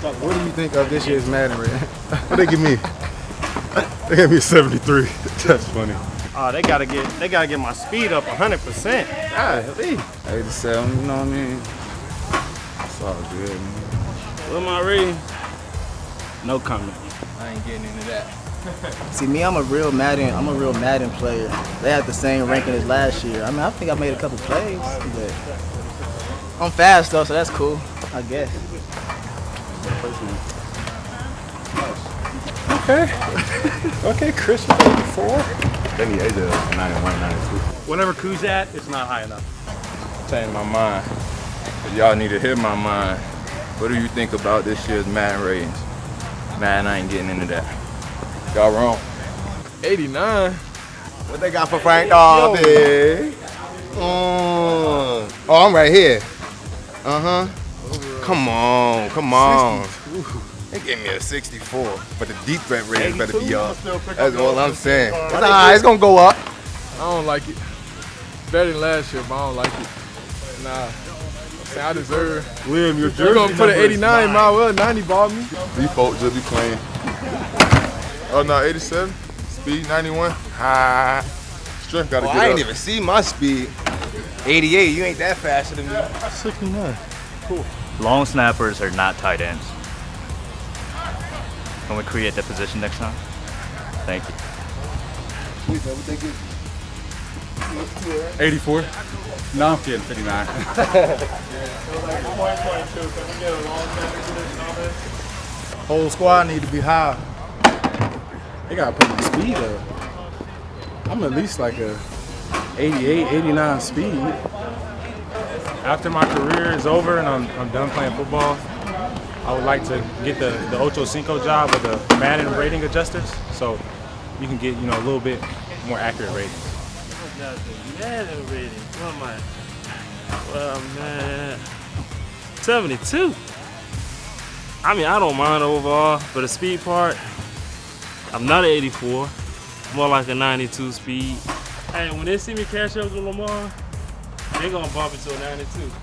What do you think of this year's Madden rating? What they give me? They gave me 73. That's funny. Oh, they gotta get they gotta get my speed up 100. percent ah, Golly. 87, you know what I mean? It's all good, man. What am I reading? No comment. I ain't getting into that. See me, I'm a real Madden. I'm a real Madden player. They had the same ranking as last year. I mean, I think I made a couple plays, but I'm fast though, so that's cool. I guess. Okay. okay, Chris with 84. They need AJ 91, 92. Whenever Kuz at, it's not high enough. Change my mind. Y'all need to hear my mind. What do you think about this year's Madden ratings? Man, I ain't getting into that. Y'all wrong. 89. What they got for Frank Darby? Mm. Oh, I'm right here. Uh huh. Come on, come on. They gave me a 64, but the deep threat rating better be up. That's all I'm saying. It's alright, it's gonna go up. I don't like it. Better than last year, but I don't like it. Nah. I deserve. Liam, your You're gonna put an 89 my well, 90 ball me. Default just be playing. Oh no, 87. Speed 91. Ha. Strength gotta Oh, get I ain't up. even see my speed. 88, you ain't that faster than me. 69. Long snappers are not tight ends. Can we create that position next time? Thank you. 84. No, I'm kidding. 59. Whole squad need to be high. They gotta put my speed up. I'm at least like a 88, 89 speed. After my career is over and I'm, I'm done playing football, I would like to get the, the Ocho Cinco job with the Madden rating adjusters so you can get, you know, a little bit more accurate ratings. Madden rating, what am I? Well, man, 72. I mean, I don't mind overall, but the speed part, I'm not an 84, more like a 92 speed. Hey, when they see me catch up with Lamar, they gonna bump it to a 92.